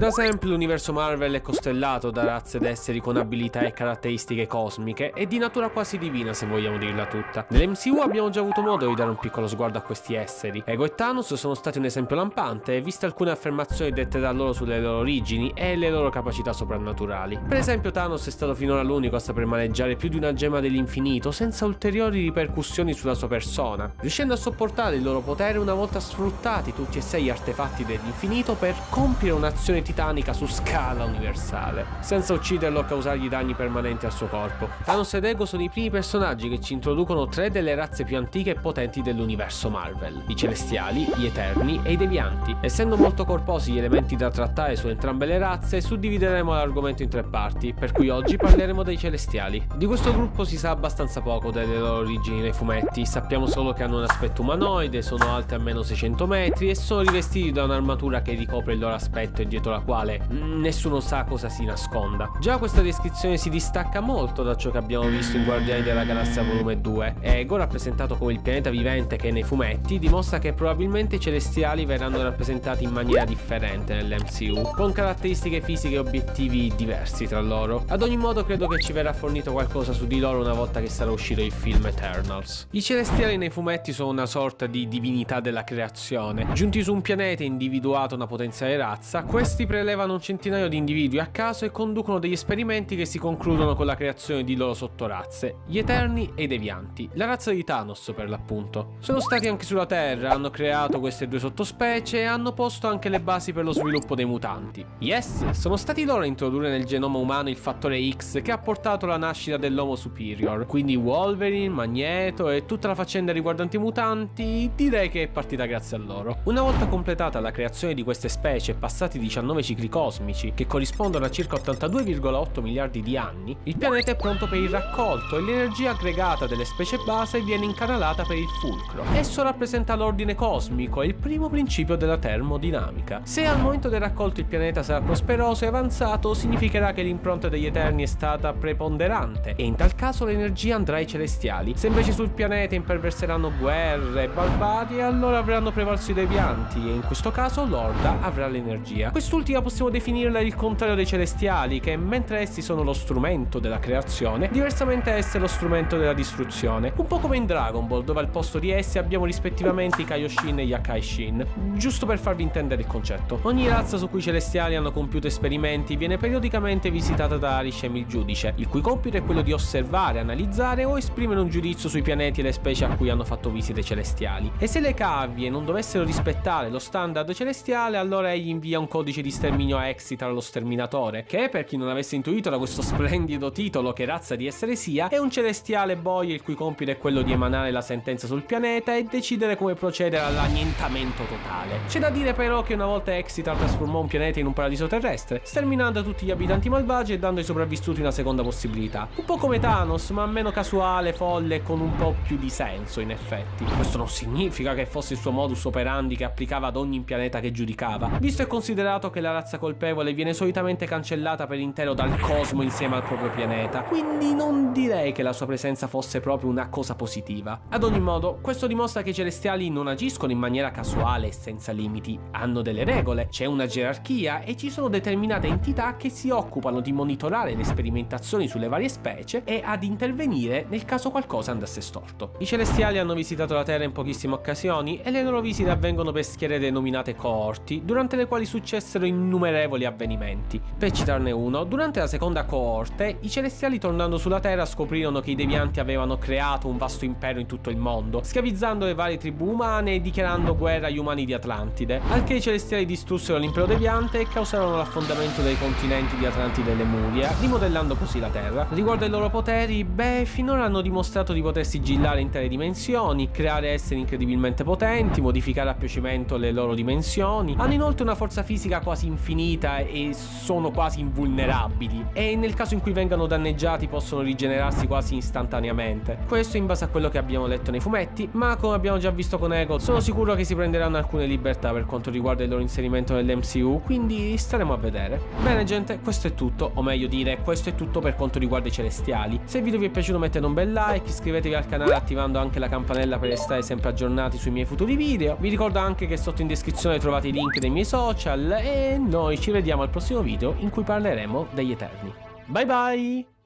Da sempre l'universo Marvel è costellato da razze ed esseri con abilità e caratteristiche cosmiche e di natura quasi divina se vogliamo dirla tutta. Nell'MCU abbiamo già avuto modo di dare un piccolo sguardo a questi esseri. Ego e Thanos sono stati un esempio lampante viste alcune affermazioni dette da loro sulle loro origini e le loro capacità soprannaturali. Per esempio Thanos è stato finora l'unico a saper maneggiare più di una gemma dell'infinito senza ulteriori ripercussioni sulla sua persona, riuscendo a sopportare il loro potere una volta sfruttati tutti e sei gli artefatti dell'infinito per compiere un'azione titanica su scala universale, senza ucciderlo o causargli danni permanenti al suo corpo. Thanos ed Ego sono i primi personaggi che ci introducono tre delle razze più antiche e potenti dell'universo Marvel, i Celestiali, gli Eterni e i Devianti. Essendo molto corposi gli elementi da trattare su entrambe le razze, suddivideremo l'argomento in tre parti, per cui oggi parleremo dei Celestiali. Di questo gruppo si sa abbastanza poco delle loro origini nei fumetti, sappiamo solo che hanno un aspetto umanoide, sono alti almeno 600 metri e sono rivestiti da un'armatura che ricopre il loro aspetto e dietro la quale nessuno sa cosa si nasconda. Già questa descrizione si distacca molto da ciò che abbiamo visto in Guardiani della Galassia volume 2. Ego, rappresentato come il pianeta vivente che è nei fumetti, dimostra che probabilmente i celestiali verranno rappresentati in maniera differente nell'MCU, con caratteristiche fisiche e obiettivi diversi tra loro. Ad ogni modo credo che ci verrà fornito qualcosa su di loro una volta che sarà uscito il film Eternals. I celestiali nei fumetti sono una sorta di divinità della creazione. Giunti su un pianeta individuato una potenziale razza, questi prelevano un centinaio di individui a caso e conducono degli esperimenti che si concludono con la creazione di loro sottorazze, gli Eterni e i Devianti, la razza di Thanos per l'appunto. Sono stati anche sulla Terra, hanno creato queste due sottospecie e hanno posto anche le basi per lo sviluppo dei mutanti. Yes, sono stati loro a introdurre nel genoma umano il fattore X che ha portato alla nascita dell'Homo Superior, quindi Wolverine, Magneto e tutta la faccenda riguardante i mutanti direi che è partita grazie a loro. Una volta completata la creazione di queste specie e passati 19 9 cicli cosmici, che corrispondono a circa 82,8 miliardi di anni, il pianeta è pronto per il raccolto e l'energia aggregata delle specie base viene incanalata per il fulcro. Esso rappresenta l'ordine cosmico e il primo principio della termodinamica. Se al momento del raccolto il pianeta sarà prosperoso e avanzato, significherà che l'impronta degli Eterni è stata preponderante e in tal caso l'energia andrà ai celestiali. Se invece sul pianeta imperverseranno guerre e barbari, allora avranno prevalso i devianti e in questo caso l'Orda avrà l'energia. Quest'ultimo L'ultima possiamo definirla il contrario dei celestiali, che mentre essi sono lo strumento della creazione, diversamente esse lo strumento della distruzione. Un po' come in Dragon Ball, dove al posto di essi abbiamo rispettivamente i Kaioshin e gli Akaishin. Giusto per farvi intendere il concetto. Ogni razza su cui i celestiali hanno compiuto esperimenti viene periodicamente visitata da Arishem il giudice, il cui compito è quello di osservare, analizzare o esprimere un giudizio sui pianeti e le specie a cui hanno fatto visite celestiali. E se le cavie non dovessero rispettare lo standard celestiale, allora egli invia un codice di sterminio a Exitar lo sterminatore, che per chi non avesse intuito da questo splendido titolo che razza di essere sia, è un celestiale boy il cui compito è quello di emanare la sentenza sul pianeta e decidere come procedere all'annientamento totale. C'è da dire però che una volta Exitar trasformò un pianeta in un paradiso terrestre, sterminando tutti gli abitanti malvagi e dando ai sopravvissuti una seconda possibilità. Un po' come Thanos, ma meno casuale, folle e con un po' più di senso in effetti. Questo non significa che fosse il suo modus operandi che applicava ad ogni pianeta che giudicava, visto e considerato che la la razza colpevole viene solitamente cancellata per intero dal cosmo insieme al proprio pianeta, quindi non direi che la sua presenza fosse proprio una cosa positiva. Ad ogni modo, questo dimostra che i celestiali non agiscono in maniera casuale e senza limiti, hanno delle regole, c'è una gerarchia e ci sono determinate entità che si occupano di monitorare le sperimentazioni sulle varie specie e ad intervenire nel caso qualcosa andasse storto. I celestiali hanno visitato la Terra in pochissime occasioni e le loro visite avvengono per schiere denominate coorti, durante le quali successero innumerevoli avvenimenti. Per citarne uno, durante la seconda coorte, i celestiali tornando sulla Terra scoprirono che i devianti avevano creato un vasto impero in tutto il mondo, schiavizzando le varie tribù umane e dichiarando guerra agli umani di Atlantide, al che i celestiali distrussero l'impero deviante e causarono l'affondamento dei continenti di Atlantide e Lemuria, rimodellando così la Terra. Riguardo ai loro poteri, beh, finora hanno dimostrato di poter sigillare intere dimensioni, creare esseri incredibilmente potenti, modificare a piacimento le loro dimensioni, hanno inoltre una forza fisica quasi infinita e sono quasi invulnerabili e nel caso in cui vengano danneggiati possono rigenerarsi quasi istantaneamente. Questo in base a quello che abbiamo letto nei fumetti, ma come abbiamo già visto con Ego, sono sicuro che si prenderanno alcune libertà per quanto riguarda il loro inserimento nell'MCU, quindi staremo a vedere. Bene gente, questo è tutto, o meglio dire, questo è tutto per quanto riguarda i celestiali. Se il video vi è piaciuto mettete un bel like, iscrivetevi al canale attivando anche la campanella per restare sempre aggiornati sui miei futuri video. Vi ricordo anche che sotto in descrizione trovate i link dei miei social e e noi ci vediamo al prossimo video in cui parleremo degli Eterni. Bye bye!